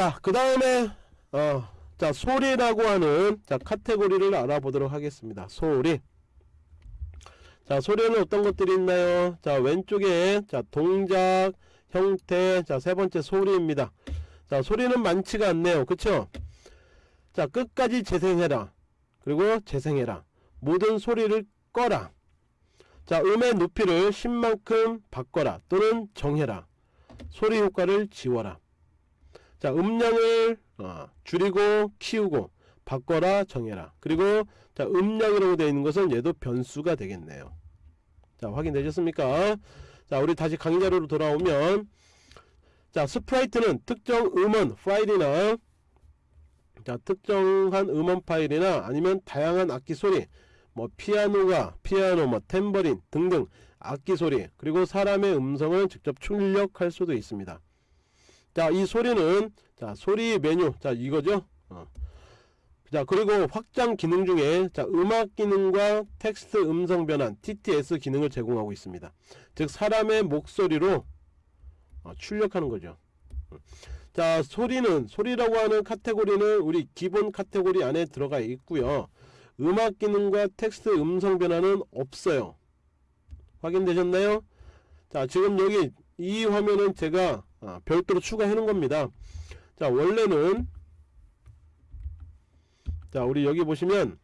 자, 그 다음에, 어, 자, 소리라고 하는, 자, 카테고리를 알아보도록 하겠습니다. 소리. 자, 소리는 어떤 것들이 있나요? 자, 왼쪽에, 자, 동작, 형태, 자, 세 번째 소리입니다. 자, 소리는 많지가 않네요. 그쵸? 자, 끝까지 재생해라. 그리고 재생해라. 모든 소리를 꺼라. 자, 음의 높이를 10만큼 바꿔라. 또는 정해라. 소리 효과를 지워라. 자, 음량을 어, 줄이고 키우고 바꿔라 정해라. 그리고 자, 음량이라고 되어 있는 것은 얘도 변수가 되겠네요. 자, 확인되셨습니까? 자, 우리 다시 강의 자료로 돌아오면 자, sprite는 특정 음원 파일이나 자, 특정한 음원 파일이나 아니면 다양한 악기 소리 뭐 피아노가 피아노 뭐 탬버린 등등 악기 소리 그리고 사람의 음성을 직접 출력할 수도 있습니다. 자, 이 소리는 자, 소리 메뉴. 자, 이거죠? 어. 자, 그리고 확장 기능 중에 자, 음악 기능과 텍스트 음성 변환 TTS 기능을 제공하고 있습니다. 즉 사람의 목소리로 어, 출력하는 거죠. 자, 소리는 소리라고 하는 카테고리는 우리 기본 카테고리 안에 들어가 있고요. 음악 기능과 텍스트 음성 변환은 없어요. 확인되셨나요? 자, 지금 여기 이 화면은 제가 아, 별도로 놓은 겁니다. 자 원래는 자 우리 여기 보시면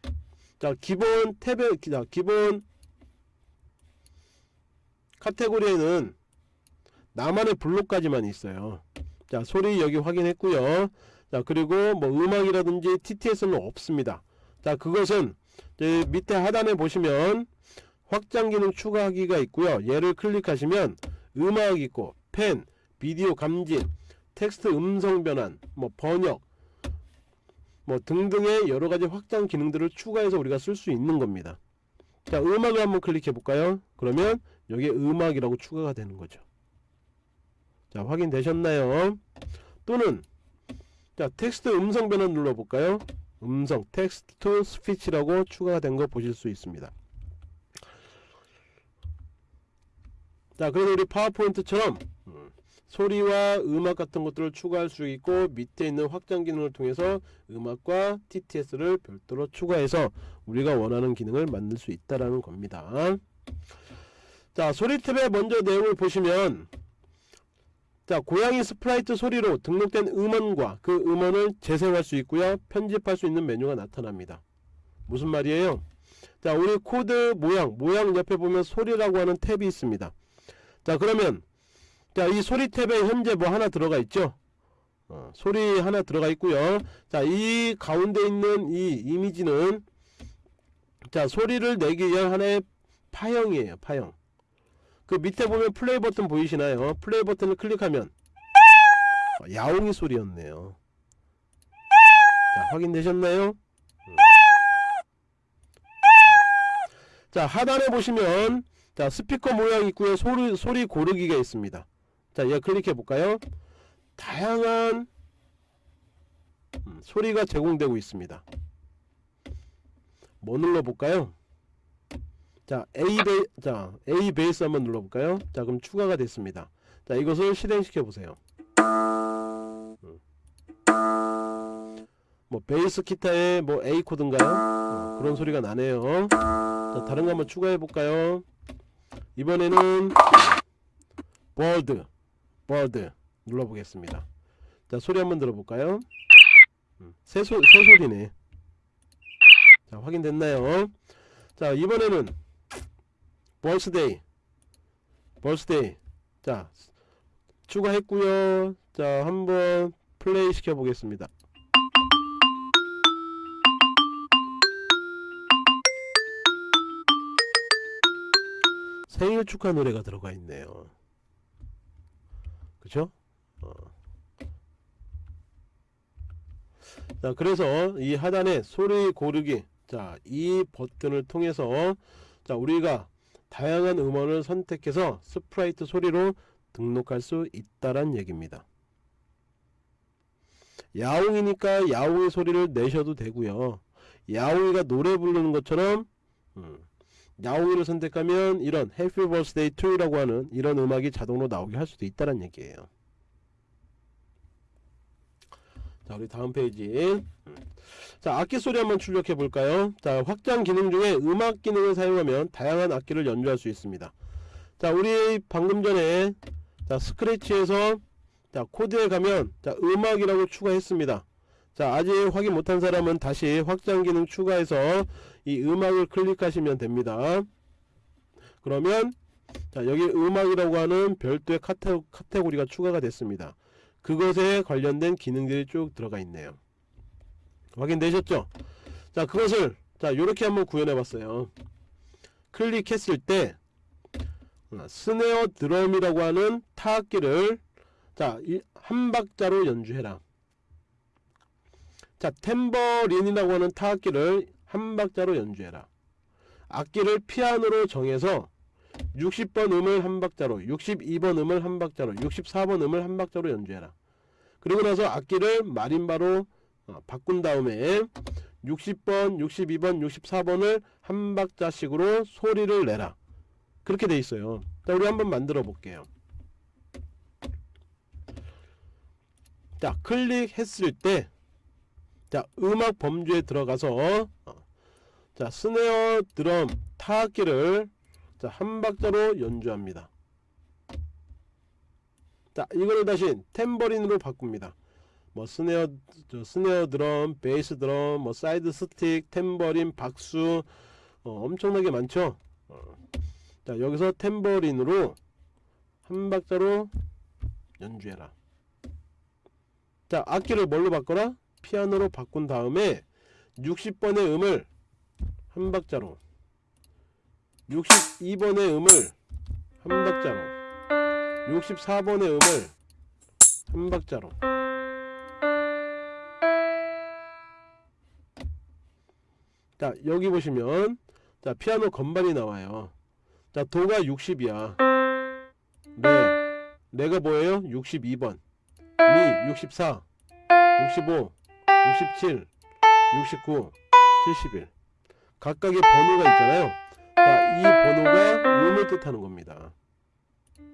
자 기본 탭에 자 기본 카테고리에는 나만의 블록까지만 있어요. 자 소리 여기 확인했고요. 자 그리고 뭐 음악이라든지 TTS는 없습니다. 자 그것은 밑에 하단에 보시면 확장 기능 추가하기가 있고요. 얘를 클릭하시면 음악 있고 펜 비디오 감지, 텍스트 음성 변환, 뭐 번역, 뭐 등등의 여러가지 확장 기능들을 추가해서 우리가 쓸 수 있는 겁니다. 자, 음악을 한번 클릭해 볼까요? 그러면 여기에 음악이라고 추가가 되는 거죠. 자, 확인되셨나요? 또는 자, 텍스트 음성 변환 눌러 볼까요? 음성, 텍스트 스피치라고 추가가 된 거 보실 수 있습니다. 자, 그래서 우리 파워포인트처럼 소리와 음악 같은 것들을 추가할 수 있고 밑에 있는 확장 기능을 통해서 음악과 TTS를 별도로 추가해서 우리가 원하는 기능을 만들 수 있다라는 겁니다. 자 소리 탭에 먼저 내용을 보시면 자 고양이 sprite 소리로 등록된 음원과 그 음원을 재생할 수 있고요. 편집할 수 있는 메뉴가 나타납니다. 무슨 말이에요? 자 우리 코드 모양 모양 옆에 보면 소리라고 하는 탭이 있습니다. 자 그러면 자, 이 소리 탭에 현재 뭐 하나 들어가 있죠? 어, 소리 하나 들어가 있고요. 자, 이 가운데 있는 이 이미지는 자, 소리를 내기 위한 하나의 파형이에요. 파형. 그 밑에 보면 플레이 버튼 보이시나요? 플레이 버튼을 클릭하면 어, 야옹이 소리였네요. 자, 확인되셨나요? 음. 자, 하단에 보시면 자, 스피커 모양 있고요. 소리 소리 고르기가 있습니다. 자, 이거 클릭해 볼까요? 다양한 음, 소리가 제공되고 있습니다. 뭐 눌러 볼까요? 자, A 베 자, A bass 한번 눌러 볼까요? 자, 그럼 추가가 됐습니다. 자, 이것을 실행시켜 보세요. 음. 뭐 베이스 기타의 뭐 A 코드인가요? 어, 그런 소리가 나네요. 자, 다른 거 한번 추가해 볼까요? 이번에는 bird bird 눌러보겠습니다. 자 소리 한번 들어볼까요? 음, 새소, 새소리네. 자 확인됐나요? 자 이번에는 birthday. birthday. 자 추가했고요. 자 한번 플레이 시켜 보겠습니다. 생일 축하 노래가 들어가 있네요 그쵸? 어. 자 그래서 이 하단에 소리 고르기 자 이 버튼을 통해서 자 우리가 다양한 음원을 선택해서 sprite 소리로 등록할 수 있다란 얘기입니다 야옹이니까 야옹이 소리를 내셔도 되고요 야옹이가 노래 부르는 것처럼 음, 야옹이를 선택하면 이런 Birthday to You라고 하는 이런 음악이 자동으로 나오게 할 수도 있다는 얘기예요. 자 우리 다음 페이지. 자 악기 소리 한번 출력해 볼까요? 자 확장 기능 중에 음악 기능을 사용하면 다양한 악기를 연주할 수 있습니다. 자 우리 방금 전에 자 스크래치에서 자 코드에 가면 자 음악이라고 추가했습니다 자 아직 확인 못한 사람은 다시 확장 기능 추가해서 이 음악을 클릭하시면 됩니다. 그러면 자 여기 음악이라고 하는 별도의 카테, 카테고리가 추가가 됐습니다. 그것에 관련된 기능들이 쭉 들어가 있네요. 확인되셨죠? 자 그것을 자 이렇게 한번 구현해 봤어요. 클릭했을 때 어, 스네어 드럼이라고 하는 타악기를 자한 박자로 연주해라 자 템버린이라고 하는 타악기를 한 박자로 연주해라. 악기를 피아노로 정해서 60번 음을 한 박자로 62번 음을 한 박자로 64번 음을 한 박자로 연주해라. 그리고 나서 악기를 마림바로 어, 바꾼 다음에 60번 62번 64번을 한 박자씩으로 소리를 내라. 그렇게 돼 있어요. 자 우리 한번 만들어 볼게요. 자 클릭했을 때 자 음악 범주에 들어가서 어, 자 스네어 드럼 타악기를 자 한 박자로 연주합니다. 자 이거를 다시 탬버린으로 바꿉니다. 뭐 스네어 저 스네어 드럼 베이스 드럼 뭐 side stick 탬버린 박수 어, 엄청나게 많죠? 어. 자 여기서 템버린으로 한 박자로 연주해라. 자 악기를 뭘로 바꿔라 피아노로 바꾼 다음에 60번의 음을 한 박자로 62번의 음을 한 박자로 64번의 음을 한 박자로. 자 여기 보시면 자 피아노 건반이 나와요. 자 도가 60이야. 레 레가 뭐예요? 62번. 미 64 65 67 69 71 각각의 번호가 있잖아요. 자, 이 번호가 음을 뜻하는 겁니다.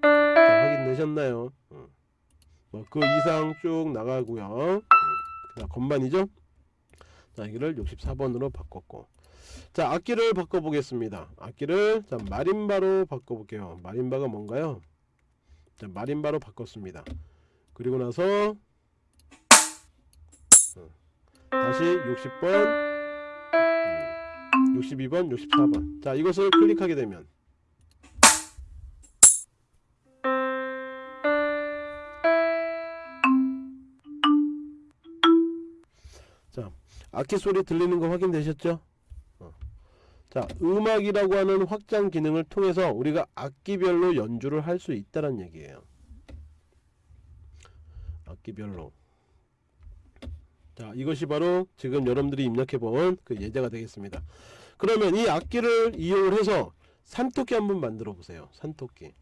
자, 확인되셨나요? 어. 뭐그 이상 쭉 나가고요. 음, 자, 건반이죠? 자 여기를 64번으로 바꿨고. 자 악기를 바꿔보겠습니다. 악기를 자 마림바로 바꿔볼게요. 마림바가 뭔가요? 자 마림바로 바꿨습니다. 그리고 나서 어, 다시 60번. 62번 64번. 자 이것을 클릭하게 되면. 자 악기 소리 들리는 거 확인되셨죠? 어. 자 음악이라고 하는 확장 기능을 통해서 우리가 악기별로 연주를 할 수 있다는 얘기예요. 악기별로 자 이것이 바로 지금 여러분들이 입력해 본 그 예제가 되겠습니다. 그러면 이 악기를 이용을 해서 산토끼 한번 만들어 보세요. 산토끼.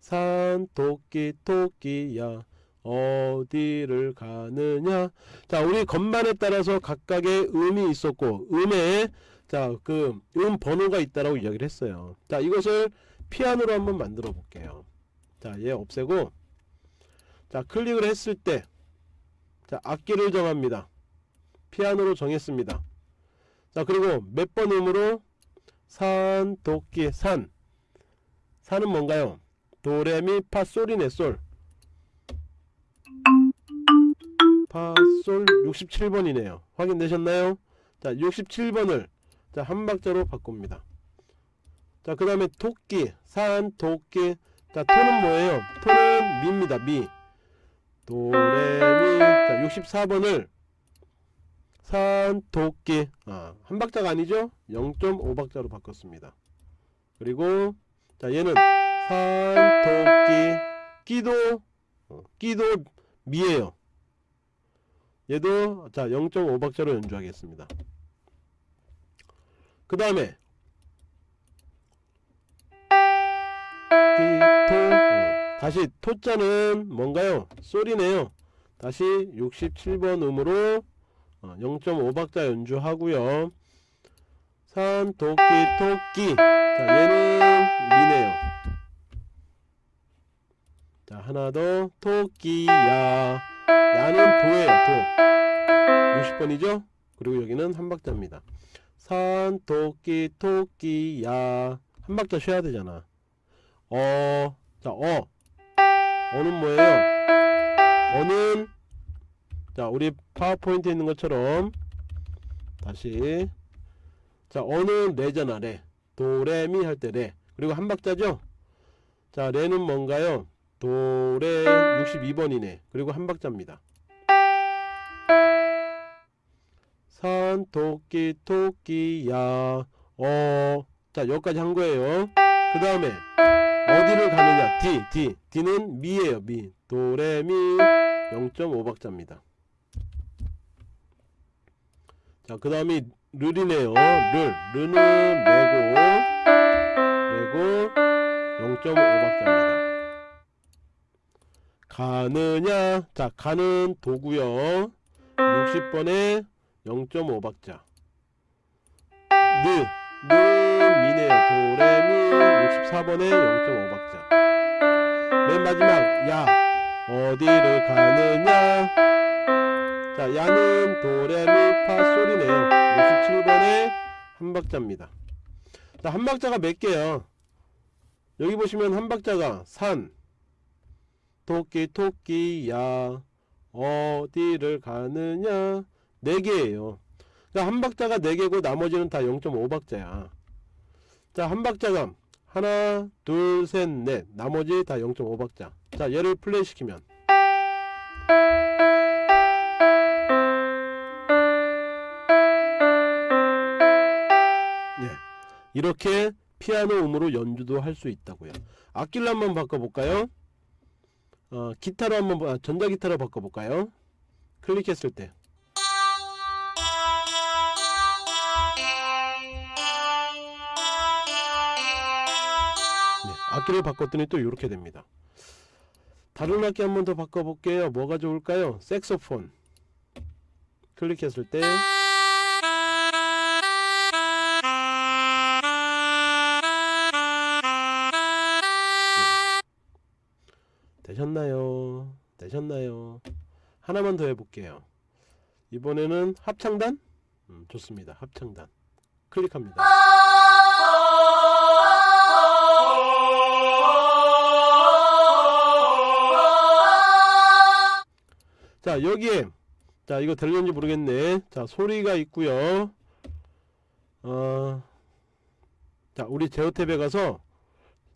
산토끼 토끼야 어디를 가느냐? 자 우리 건반에 따라서 각각의 음이 있었고 음에 자그 음 번호가 있다라고 이야기를 했어요. 자 이것을 피아노로 한번 만들어 볼게요. 자얘 없애고 자 클릭을 했을 때 자 악기를 정합니다 피아노로 정했습니다. 자 그리고 몇 번 음으로 산 도끼 산. 산은 뭔가요? 도레미 파솔이네 솔. 파솔 67번이네요. 확인되셨나요? 자 67번을 자 한 박자로 바꿉니다. 자 그 다음에 토끼 산 도끼. 자 토는 뭐예요? 토는 미입니다. 미. 도레미. 자 64번을 산 도끼. 아, 한 박자가 아니죠? 0.5박자로 바꿨습니다. 그리고 자 얘는 산 도끼. 끼도 어, 끼도 미에요. 얘도 자 0.5박자로 연주하겠습니다. 그 다음에 끼 토 어, 다시 토자는 뭔가요? 소리네요. 다시 67번 음으로 0.5박자 어, 연주하고요. 산 토끼 토끼. 자 얘는 미네요. 자 하나 더. 토끼야. 야는 도예요 도. 60번이죠? 그리고 여기는 한 박자입니다. 산 토끼 토끼야. 한 박자 쉬어야 되잖아. 어, 자, 어. 어는 뭐예요? 어는, 자, 우리 파워포인트에 있는 것처럼, 다시. 자, 어는 레잖아, 레. 도, 레, 미 할 때 레. 그리고 한 박자죠? 자, 레는 뭔가요? 도, 레, 62번이네. 그리고 한 박자입니다. 산, 토끼, 토끼야, 어. 자, 여기까지 한 거예요. 그 다음에, 어디를 가느냐 D D D는 미예요 미 도레미 0.5박자입니다 자 그 다음이 르리네요. 르 르는 레고 레고 0.5박자입니다. 가느냐? 자 가는 도구요. 60번에 0.5박자. 르, 르 미네요. 도레미 64번에 0.5박자. 맨 마지막 야 어디를 가느냐 자 야는 도레미파 솔이네요. 67번에 한 박자입니다. 자 한 박자가 몇 개요? 여기 보시면 한 박자가 산 토끼 토끼야 어디를 가느냐? 네 개예요. 그러니까 한 박자가 네 개고 나머지는 다 0.5박자야. 자한 박자가 하나 둘 셋 넷. 나머지 다 0.5박자. 자 얘를 플레이 시키면 이렇게 피아노 음으로 연주도 할 수 있다고요 악기를 한번 바꿔볼까요 어, 기타로 한번 봐- 전자기타로 바꿔볼까요 클릭했을 때 네, 악기를 바꿨더니 또 이렇게 됩니다. 다른 악기 한번 더 바꿔볼게요. 뭐가 좋을까요? 색소폰. 클릭했을 때 되셨나요? 되셨나요? 하나만 더 해볼게요. 이번에는 합창단? 음, 좋습니다. 합창단. 클릭합니다. 자 여기에 자 이거 들렸는지 모르겠네 자 소리가 있고요 어, 자 우리 제어탭에 가서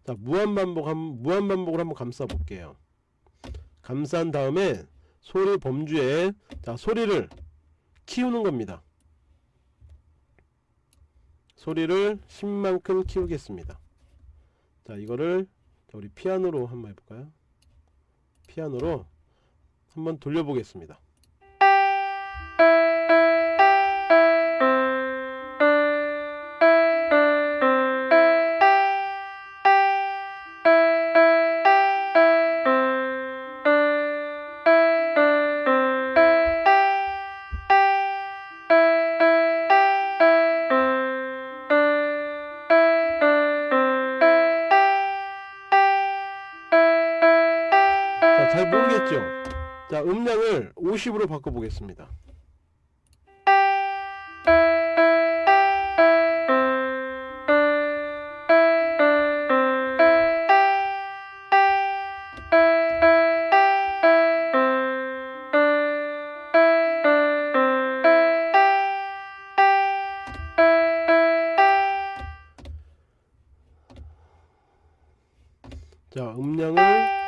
자 무한반복 한 무한반복을 한번 감싸 볼게요 감싼 다음에 소리 범주에 자 소리를 키우는 겁니다. 소리를 10만큼 키우겠습니다. 자 이거를 자, 우리 피아노로 한번 해볼까요? 피아노로 한번 돌려보겠습니다. 90으로 바꿔보겠습니다. 자 음량을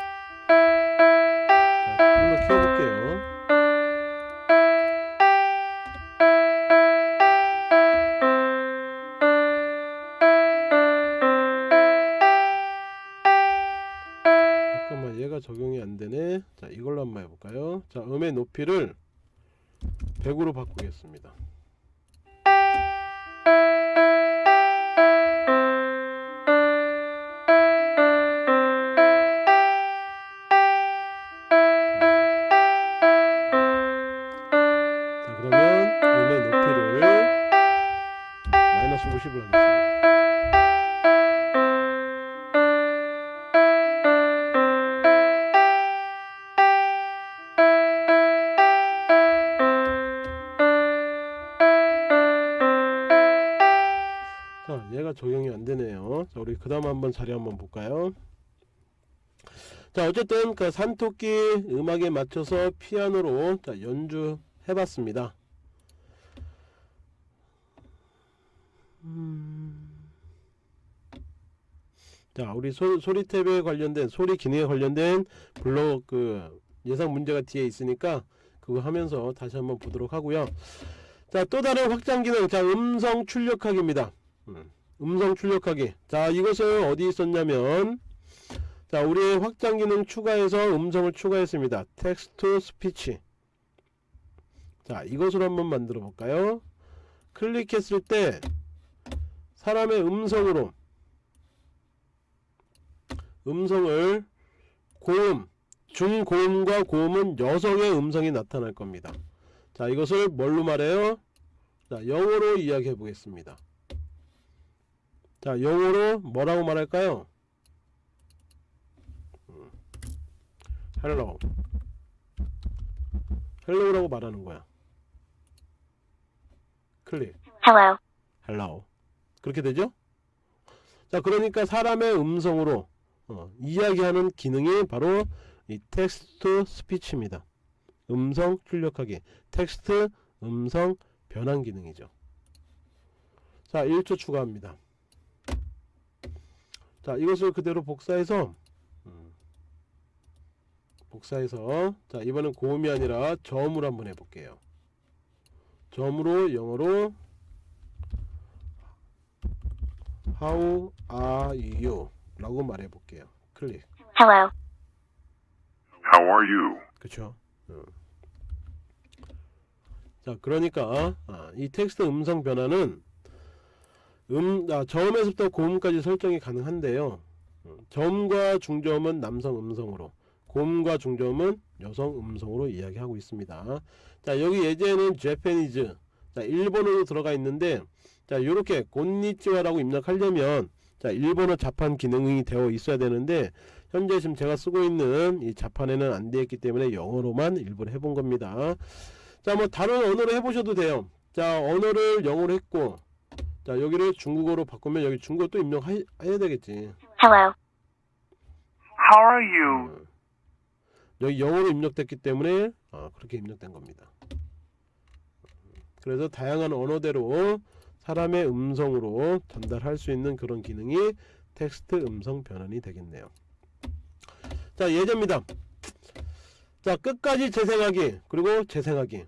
높이를 100으로 바꾸겠습니다. 그 다음 한번 자리 한번 볼까요? 자 어쨌든 그 산토끼 음악에 맞춰서 피아노로 자 연주 해 봤습니다. 음. 자 우리 소, 소리 탭에 관련된 소리 기능에 관련된 블록 그 예상 문제가 뒤에 있으니까 그거 하면서 다시 한번 보도록 하고요. 자 또 다른 확장 기능. 자 음성 출력하기입니다. 음, 음성 출력하기. 자 이것을 어디 있었냐면 자 우리의 확장 기능 추가해서 음성을 추가했습니다. 텍스트 스피치. 자 이것으로 한번 만들어 볼까요? 클릭했을 때 사람의 음성으로 음성을 고음 중고음과 고음은 여성의 음성이 나타날 겁니다. 자 이것을 뭘로 말해요? 자 영어로 이야기해 보겠습니다 자 영어로 뭐라고 말할까요? 음. hello hello라고 말하는 거야. 클릭. Hello. hello 그렇게 되죠? 자 그러니까 사람의 음성으로 어, 이야기하는 기능이 바로 이 텍스트 스피치입니다. 음성 출력하기. 텍스트 음성 변환 기능이죠. 자 1초 추가합니다 자 이것을 그대로 복사해서 음, 복사해서 자 이번엔 고음이 아니라 저음으로 한번 해볼게요 저음으로 영어로 How are you? 라고 말해볼게요 클릭 Hello. How are you? 그쵸 어. 자 그러니까 아, 이 텍스트 음성 변화는 음, 아, 저음에서부터 고음까지 설정이 가능한데요. 어, 저음과 중저음은 남성 음성으로 고음과 중저음은 여성 음성으로 이야기하고 있습니다. 자 여기 예제는 제페니즈 자 일본어로 들어가 있는데 자 요렇게 곤니찌와라고 입력하려면 자 일본어 자판 기능이 되어 있어야 되는데 현재 지금 제가 쓰고 있는 이 자판에는 안 되어 있기 때문에 영어로만 일부러 해본 겁니다. 자 뭐 다른 언어로 해보셔도 돼요. 자 언어를 영어로 했고 자 여기를 중국어로 바꾸면 여기 중국어 또 입력해야 되겠지 Hello. How are you? 어. 여기 영어로 입력됐기 때문에 어, 그렇게 입력된 겁니다 그래서 다양한 언어대로 사람의 음성으로 전달할 수 있는 그런 기능이 텍스트 음성 변환이 되겠네요 자 예제입니다 자 끝까지 재생하기 그리고 재생하기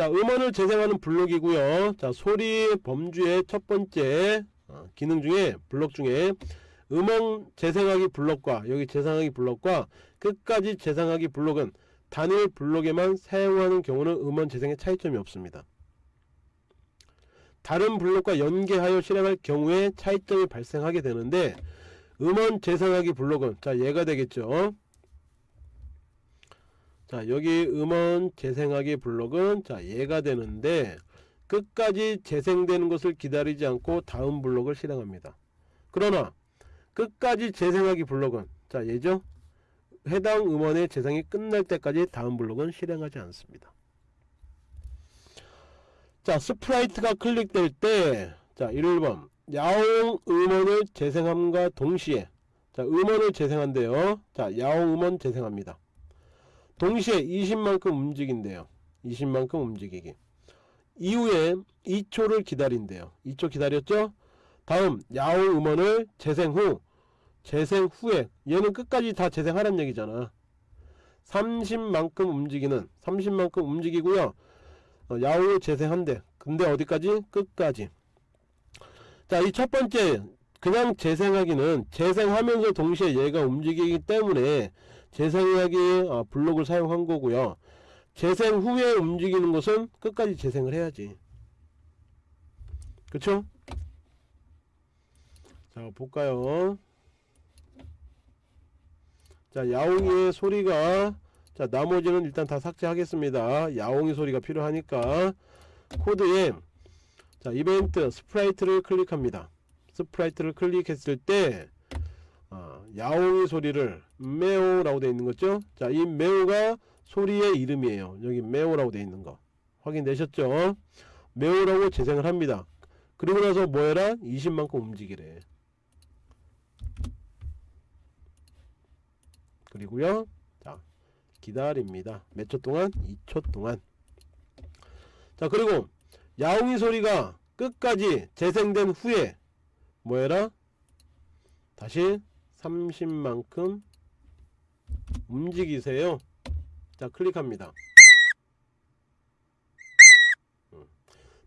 자 음원을 재생하는 블록이고요. 자 소리 범주의 첫 번째 어, 기능 중에 블록 중에 음원 재생하기 블록과 여기 재생하기 블록과 끝까지 재생하기 블록은 단일 블록에만 사용하는 경우는 음원 재생에 차이점이 없습니다. 다른 블록과 연계하여 실행할 경우에 차이점이 발생하게 되는데 음원 재생하기 블록은 자 얘가 되겠죠 자 여기 음원 재생하기 블록은 자 얘가 되는데 끝까지 재생되는 것을 기다리지 않고 다음 블록을 실행합니다. 그러나 끝까지 재생하기 블록은 자 얘죠? 해당 음원의 재생이 끝날 때까지 다음 블록은 실행하지 않습니다. 자 sprite가 클릭될 때 자 1번. 야옹 음원을 재생함과 동시에 자 음원을 재생한대요. 자 야옹 음원 재생합니다 동시에 20만큼 움직인대요. 20만큼 움직이기. 이후에 2초를 기다린대요. 2초 기다렸죠? 다음 야옹 음원을 재생 후 재생 후에 얘는 끝까지 다 재생하란 얘기잖아. 30만큼 움직이는 30만큼 움직이고요. 어, 야옹을 재생한대. 근데 어디까지? 끝까지. 자 이 첫 번째 그냥 재생하기는 재생하면서 동시에 얘가 움직이기 때문에 재생하기 아, 블록을 사용한 거고요. 재생 후에 움직이는 것은 끝까지 재생을 해야지. 그쵸? 자 볼까요? 자 야옹이의 소리가 자 나머지는 일단 다 삭제하겠습니다. 야옹이 소리가 필요하니까. 코드에 자 이벤트 sprite를 클릭합니다. sprite를 클릭했을 때 어, 야옹이 소리를 메오라고 되어 있는 거죠 자이 메오가 소리의 이름이에요 여기 메오라고 되어 있는 거 확인되셨죠 메오라고 재생을 합니다 그리고 나서 뭐 해라? 20만큼 움직이래. 그리고요. 자, 기다립니다. 몇 초 동안? 2초 동안. 자, 그리고 야옹이 소리가 끝까지 재생된 후에 뭐 해라? 다시 30만큼 움직이세요. 자, 클릭합니다. 음.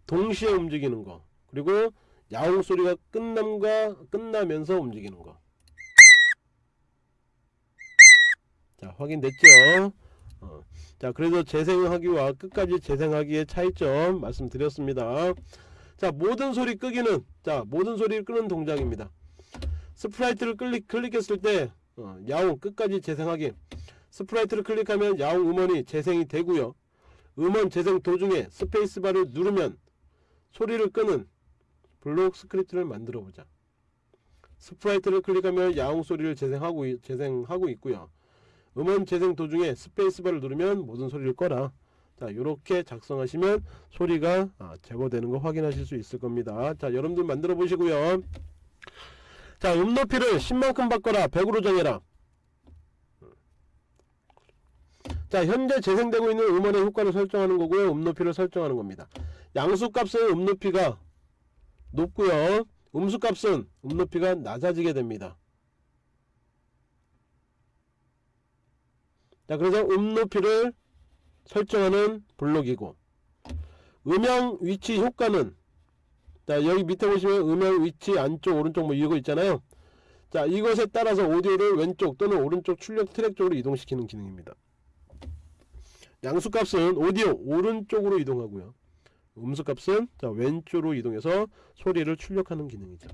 동시에 움직이는 거. 그리고 야옹 소리가 끝남과 끝나면서 움직이는 거. 자, 확인됐죠? 어. 자, 그래서 재생하기와 끝까지 재생하기의 차이점 말씀드렸습니다. 자, 모든 소리 끄기는 자, 모든 소리를 끄는 동작입니다. sprite를 클릭, 클릭했을 때 어, 야옹 끝까지 재생하기. sprite를 클릭하면 야옹 음원이 재생이 되고요. 음원 재생 도중에 스페이스바를 누르면 소리를 끄는 블록 스크립트를 만들어 보자. sprite를 클릭하면 야옹 소리를 재생하고, 있- 재생하고 있고요. 음원 재생 도중에 스페이스바를 누르면 모든 소리를 꺼라. 자 이렇게 작성하시면 소리가 아, 제거되는 거 확인하실 수 있을 겁니다. 자 여러분들 만들어 보시고요 자 음높이를 10만큼 바꿔라. 100으로 정해라. 자 현재 재생되고 있는 음원의 효과를 설정하는 거고요. 음높이를 설정하는 겁니다. 양수값은 음높이가 높고요. 음수값은 음높이가 낮아지게 됩니다. 자 그래서 음높이를 설정하는 블록이고 음영 위치 효과는 자 여기 밑에 보시면 음영 위치 안쪽 오른쪽 뭐 이거 있잖아요. 자 이것에 따라서 오디오를 왼쪽 또는 오른쪽 출력 트랙 쪽으로 이동시키는 기능입니다. 양수값은 오디오 오른쪽으로 이동하고요. 음수값은 자 왼쪽으로 이동해서 소리를 출력하는 기능이죠.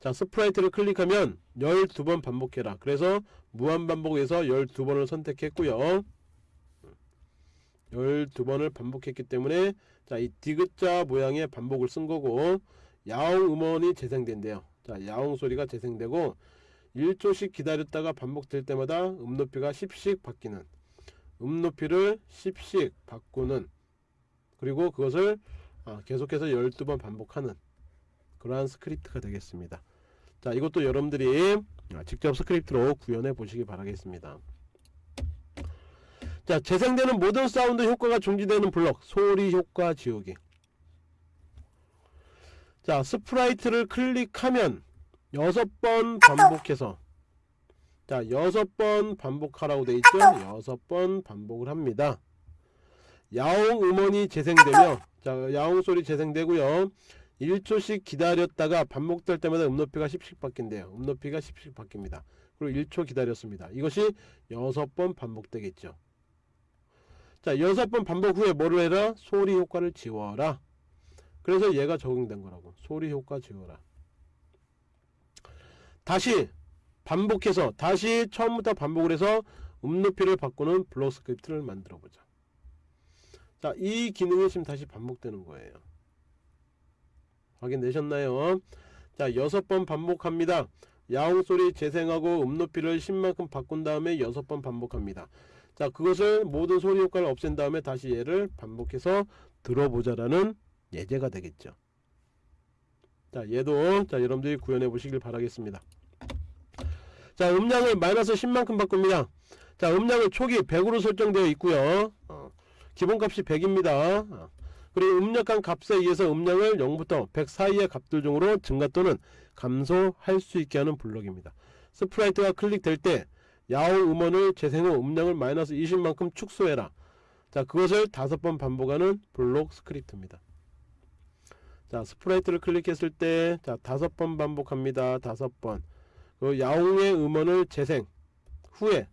자 sprite를 클릭하면 12번 반복해라. 그래서 무한반복에서 12번을 선택했고요. 12번을 반복했기 때문에 자 이 디귿자 모양의 반복을 쓴 거고 야옹 음원이 재생된대요. 자 야옹 소리가 재생되고 1초씩 기다렸다가 반복될 때마다 음 높이가 10씩 바뀌는 음 높이를 10씩 바꾸는 그리고 그것을 아, 계속해서 12번 반복하는 그러한 스크립트가 되겠습니다. 자 이것도 여러분들이 아, 직접 스크립트로 구현해 보시기 바라겠습니다 자 재생되는 모든 사운드 효과가 중지되는 블록 소리 효과 지우기. 자 sprite를 클릭하면 여섯 번 반복해서 자 여섯 번 반복하라고 돼 있죠? 여섯 번 반복을 합니다. 야옹 음원이 재생되며 자 야옹 소리 재생되고요. 1초씩 기다렸다가 반복될 때마다 음높이가 10씩 바뀐대요. 음높이가 10씩 바뀝니다. 그리고 1초 기다렸습니다. 이것이 여섯 번 반복되겠죠 자 여섯 번 반복 후에 뭐를 해라? 소리 효과를 지워라. 그래서 얘가 적용된 거라고. 소리 효과 지워라. 다시 반복해서 다시 처음부터 반복을 해서 음높이를 바꾸는 블록 스크립트를 만들어 보자. 자 이 기능이 지금 다시 반복되는 거예요. 확인되셨나요? 자 여섯 번 반복합니다. 야옹 소리 재생하고 음높이를 10만큼 바꾼 다음에 여섯 번 반복합니다 자 그것을 모든 소리 효과를 없앤 다음에 다시 얘를 반복해서 들어보자 라는 예제가 되겠죠. 자 얘도 자 여러분들이 구현해 보시길 바라겠습니다. 자 음량을 마이너스 10만큼 바꿉니다. 자 음량은 초기 100으로 설정되어 있고요. 어, 기본값이 100입니다. 어, 그리고 입력한 값에 의해서 음량을 0부터 100 사이의 값들 중으로 증가 또는 감소할 수 있게 하는 블록입니다. sprite가 클릭될 때 야옹 음원을 재생 후 음량을 마이너스 20만큼 축소해라. 자 그것을 다섯 번 반복하는 블록 스크립트입니다. 자 sprite를 클릭했을 때 자 다섯 번 반복합니다. 다섯 번. 그 야옹의 음원을 재생 후에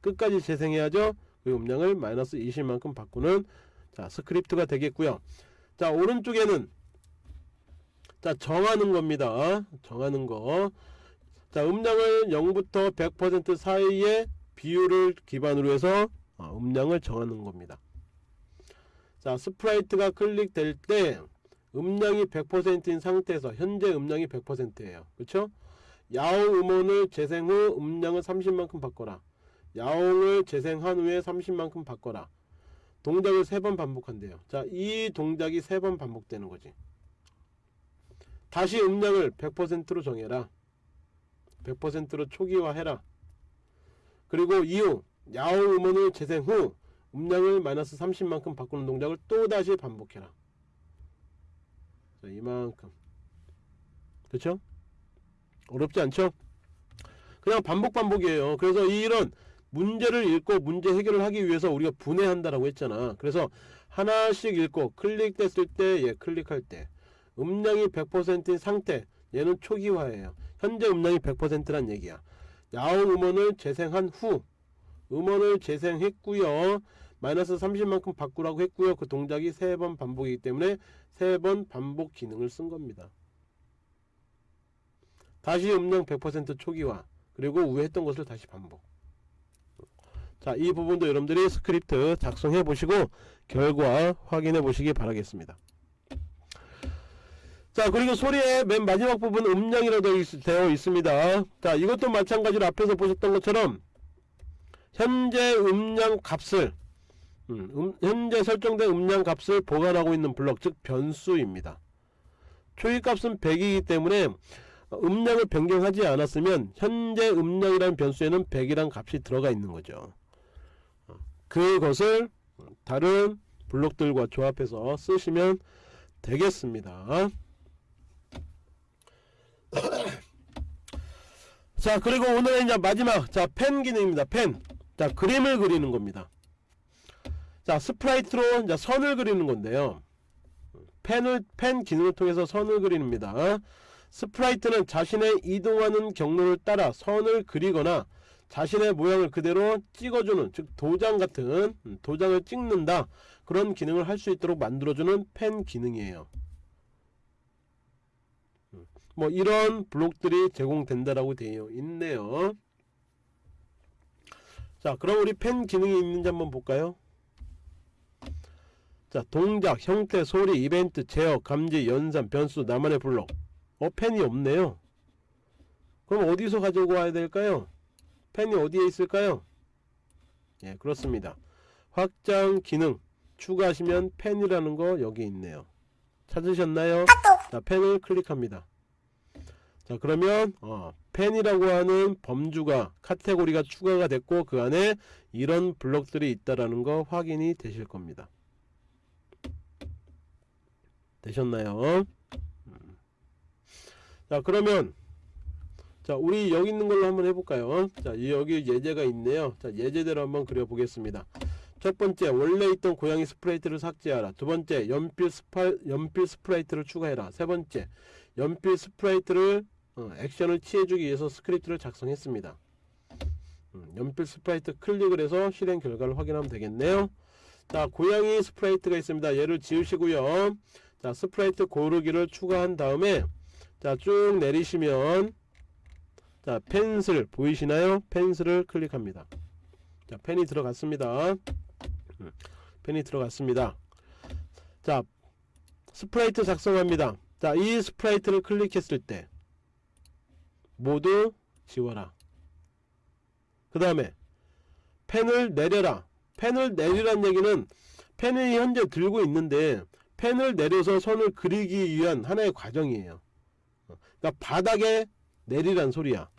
끝까지 재생해야죠. 그 음량을 마이너스 20만큼 바꾸는 자 스크립트가 되겠고요. 자 오른쪽에는 자 정하는 겁니다. 정하는 거 자 음량을 0부터 100% 사이의 비율을 기반으로 해서 어, 음량을 정하는 겁니다. 자 sprite가 클릭될 때 음량이 100%인 상태에서 현재 음량이 100%예요. 그쵸? 야옹 음원을 재생 후 음량을 30만큼 바꿔라. 야옹을 재생한 후에 30만큼 바꿔라. 동작을 세번 반복한대요. 자이 동작이 세번 반복되는 거지. 다시 음량을 100%로 정해라 100%로 초기화해라. 그리고 이후 야옹 음원을 재생 후 음량을 마이너스 30만큼 바꾸는 동작을 또 다시 반복해라. 자, 이만큼. 그쵸? 어렵지 않죠? 그냥 반복 반복이에요. 그래서 이런 문제를 읽고 문제 해결을 하기 위해서 우리가 분해한다라고 했잖아. 그래서 하나씩 읽고 클릭됐을 때얘 클릭할 때 음량이 100%인 상태 얘는 초기화예요. 현재 음량이 100%란 얘기야. 야옹 음원을 재생한 후 음원을 재생했고요. 마이너스 30만큼 바꾸라고 했고요. 그 동작이 세번 반복이기 때문에 세번 반복 기능을 쓴 겁니다. 다시 음량 100% 초기화 그리고 위에 했던 것을 다시 반복. 자 이 부분도 여러분들이 스크립트 작성해 보시고 결과 확인해 보시기 바라겠습니다 자 그리고 소리의 맨 마지막 부분 음량이라고 되어 있습니다. 자 이것도 마찬가지로 앞에서 보셨던 것처럼 현재 음량 값을 음, 음, 현재 설정된 음량 값을 보관하고 있는 블럭 즉 변수입니다. 초기값은 100이기 때문에 음량을 변경하지 않았으면 현재 음량이라는 변수에는 100이란 값이 들어가 있는 거죠. 어, 그것을 다른 블록들과 조합해서 쓰시면 되겠습니다 자 그리고 오늘의 이제 마지막 자 펜 기능입니다 펜 자 그림을 그리는 겁니다. 자 sprite로 이제 선을 그리는 건데요. 펜을 펜 기능을 통해서 선을 그리는 겁니다. sprite는 자신의 이동하는 경로를 따라 선을 그리거나 자신의 모양을 그대로 찍어주는 즉 도장 같은 음, 도장을 찍는다. 그런 기능을 할 수 있도록 만들어주는 펜 기능이에요. 음, 뭐 이런 블록들이 제공된다라고 되어 있네요. 자 그럼 우리 펜 기능이 있는지 한번 볼까요? 자 동작 형태 소리 이벤트 제어 감지 연산 변수 나만의 블록. 어 펜이 없네요. 그럼 어디서 가지고 와야 될까요? 펜이 어디에 있을까요? 예 그렇습니다. 확장 기능. 추가하시면 펜이라는 거 여기 있네요. 찾으셨나요? 자 펜을 클릭합니다 자 그러면 어, 펜이라고 하는 범주가 카테고리가 추가가 됐고 그 안에 이런 블록들이 있다라는 거 확인이 되실 겁니다. 되셨나요? 음. 자 그러면 자 우리 여기 있는 걸로 한번 해볼까요? 자 이- 여기 예제가 있네요. 자 예제대로 한번 그려보겠습니다. 첫 번째 원래 있던 고양이 sprite를 삭제하라. 두 번째 연필 스파 연필 sprite를 추가해라. 세 번째 연필 sprite를 어, 액션을 취해주기 위해서 스크립트를 작성했습니다. 음, 연필 sprite 클릭을 해서 실행 결과를 확인하면 되겠네요. 자 고양이 sprite가 있습니다. 얘를 지우시고요. 자 sprite 고르기를 추가한 다음에 자 쭉 내리시면 자 펜슬 보이시나요? 펜슬을 클릭합니다. 자 펜이 들어갔습니다. 음, 펜이 들어갔습니다. 자 sprite 작성합니다. 자 이 sprite를 클릭했을 때 모두 지워라. 그 다음에 펜을 내려라. 펜을 내리란 얘기는 펜이 현재 들고 있는데 펜을 내려서 선을 그리기 위한 하나의 과정이에요. 그러니까 바닥에 내리란 소리야.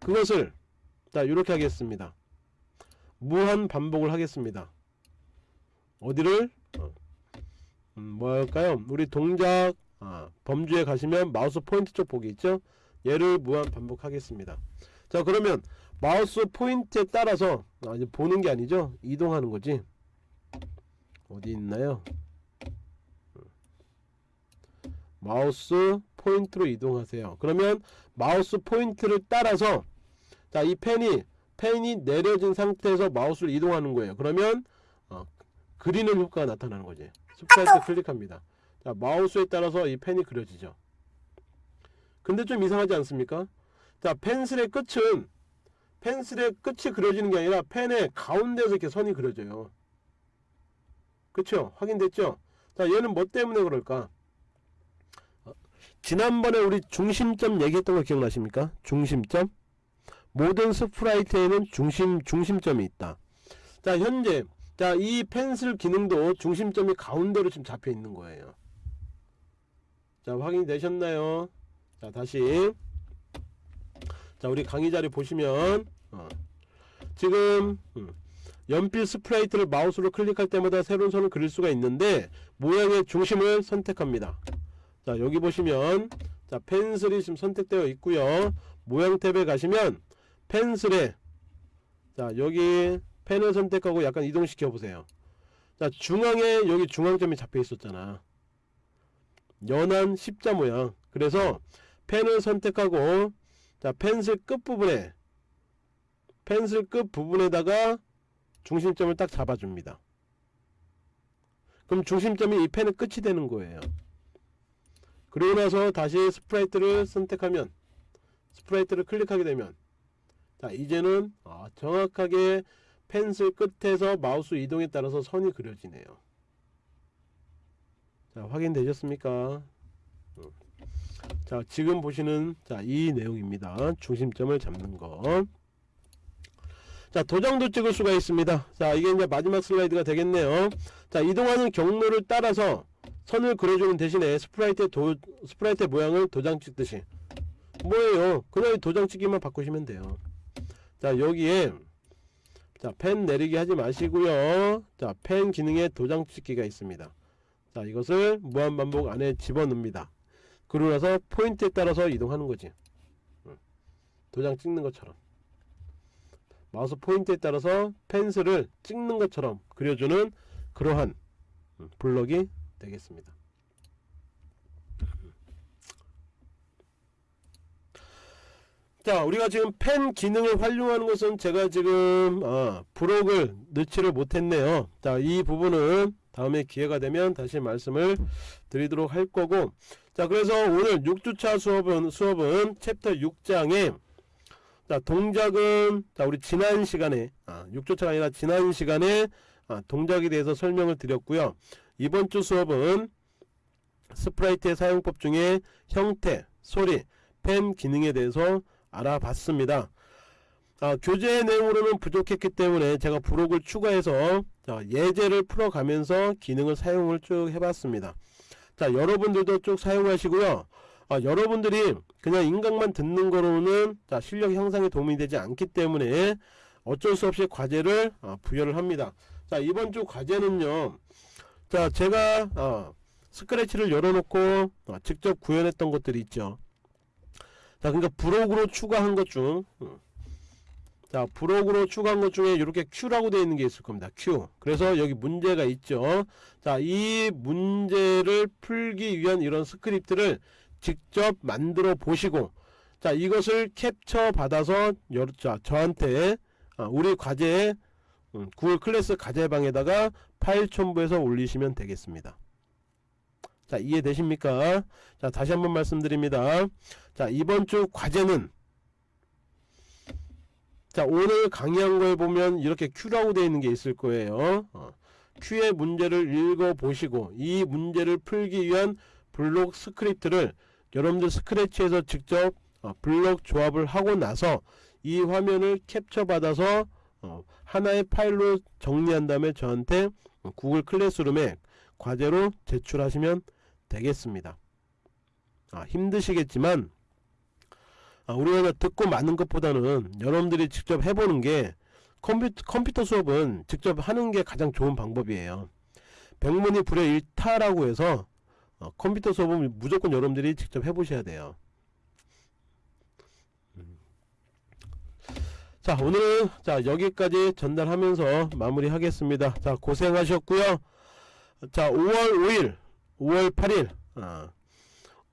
그것을 자 이렇게 하겠습니다. 무한 반복을 하겠습니다. 어디를? 어, 음, 뭐 할까요? 우리 동작 아, 범주에 가시면 마우스 포인트 쪽 보기 있죠 얘를 무한 반복하겠습니다. 자 그러면 마우스 포인트에 따라서 아, 이제 보는 게 아니죠? 이동하는 거지. 어디 있나요? 마우스 포인트로 이동하세요. 그러면 마우스 포인트를 따라서 자 이 펜이 펜이 내려진 상태에서 마우스를 이동하는 거예요. 그러면 어, 그리는 효과가 나타나는 거지. sprite 클릭합니다. 자 마우스에 따라서 이 펜이 그려지죠 근데 좀 이상하지 않습니까? 자 펜슬의 끝은 펜슬의 끝이 그려지는 게 아니라 펜의 가운데서 이렇게 선이 그려져요. 그쵸? 확인됐죠? 자 얘는 뭐 때문에 그럴까? 어, 지난번에 우리 중심점 얘기했던 거 기억나십니까? 중심점? 모든 스프라이트에는 중심 중심점이 있다. 자 현재 자 이 펜슬 기능도 중심점이 가운데로 지금 잡혀 있는 거예요. 자 확인이 되셨나요 자 다시. 자 우리 강의 자리 보시면 어, 지금 음, 연필 스프레이트를 마우스로 클릭할 때마다 새로운 선을 그릴 수가 있는데 모양의 중심을 선택합니다. 자 여기 보시면 자 펜슬이 지금 선택되어 있고요. 모양 탭에 가시면 펜슬에 자 여기 펜을 선택하고 약간 이동시켜 보세요. 자 중앙에 여기 중앙점이 잡혀 있었잖아. 연한 십자 모양. 그래서 펜을 선택하고 자 펜슬 끝부분에 펜슬 끝 부분에다가 중심점을 딱 잡아줍니다. 그럼 중심점이 이 펜의 끝이 되는 거예요. 그리고 나서 다시 sprite를 선택하면 sprite를 클릭하게 되면 자 이제는 아, 정확하게 펜슬 끝에서 마우스 이동에 따라서 선이 그려지네요. 자 확인되셨습니까? 음. 자 지금 보시는 자 이 내용입니다. 중심점을 잡는 거. 자 도장도 찍을 수가 있습니다. 자 이게 이제 마지막 슬라이드가 되겠네요. 자 이동하는 경로를 따라서 선을 그려주는 대신에 sprite의 도, sprite의 모양을 도장 찍듯이. 뭐예요? 그냥 도장 찍기만 바꾸시면 돼요. 자 여기에 자 펜 내리기 하지 마시고요. 자 펜 기능에 도장 찍기가 있습니다. 자 이것을 무한반복 안에 집어넣습니다 그러고 나서 포인트에 따라서 이동하는 거지. 응. 도장 찍는 것처럼. 마우스 포인트에 따라서 펜슬을 찍는 것처럼 그려주는 그러한 음, 블럭이 되겠습니다. 자 우리가 지금 펜 기능을 활용하는 것은 제가 지금 어, 부록을 넣지를 못했네요. 자 이 부분은 다음에 기회가 되면 다시 말씀을 드리도록 할 거고 자 그래서 오늘 6주차 수업은 수업은 챕터 6장에 자 동작은 자 우리 지난 시간에 아, 6주차가 아니라 지난 시간에 아, 동작에 대해서 설명을 드렸고요 이번 주 수업은 sprite의 사용법 중에 형태, 소리, 펜 기능에 대해서 알아봤습니다. 아, 교재 내용으로는 부족했기 때문에 제가 부록을 추가해서 자, 예제를 풀어가면서 기능을 사용을 쭉 해봤습니다. 자 여러분들도 쭉 사용하시고요. 아, 여러분들이 그냥 인강만 듣는 거로는 자, 실력 향상에 도움이 되지 않기 때문에 어쩔 수 없이 과제를 아, 부여를 합니다. 자 이번 주 과제는요. 자 제가 어, 스크래치를 열어놓고 어, 직접 구현했던 것들이 있죠. 자 그러니까 브록으로 추가한 것 중. 음. 자 브록으로 추가한 것 중에 이렇게 Q라고 되어 있는 게 있을 겁니다. Q. 그래서 여기 문제가 있죠. 자 이 문제를 풀기 위한 이런 스크립트를 직접 만들어 보시고 자 이것을 캡처 받아서 여, 자, 저한테 아, 우리 과제에 음, 구글 클래스 과제방에다가 파일 첨부해서 올리시면 되겠습니다. 자 이해되십니까? 자 다시 한번 말씀드립니다. 자 이번 주 과제는 자 오늘 강의한 거에 보면 이렇게 Q라고 되어 있는 게 있을 거예요. 어, Q의 문제를 읽어 보시고 이 문제를 풀기 위한 블록 스크립트를 여러분들 스크래치에서 직접 어, 블록 조합을 하고 나서 이 화면을 캡처 받아서 어, 하나의 파일로 정리한 다음에 저한테 구글 클래스룸에 과제로 제출하시면 되겠습니다. 아, 힘드시겠지만 아, 우리가 듣고 많은 것보다는 여러분들이 직접 해보는 게 컴퓨터, 컴퓨터 수업은 직접 하는 게 가장 좋은 방법이에요. 백문이 불여 일타라고 해서 어, 컴퓨터 수업은 무조건 여러분들이 직접 해보셔야 돼요. 음. 자 오늘은 자 여기까지 전달하면서 마무리 하겠습니다. 자 고생하셨고요. 자 5월 5일 5월 8일 아,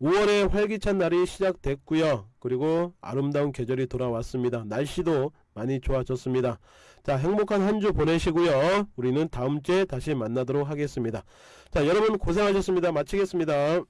5월의 활기찬 날이 시작됐고요. 그리고 아름다운 계절이 돌아왔습니다. 날씨도 많이 좋아졌습니다. 자 행복한 한 주 보내시고요. 우리는 다음 주에 다시 만나도록 하겠습니다. 자 여러분 고생하셨습니다. 마치겠습니다.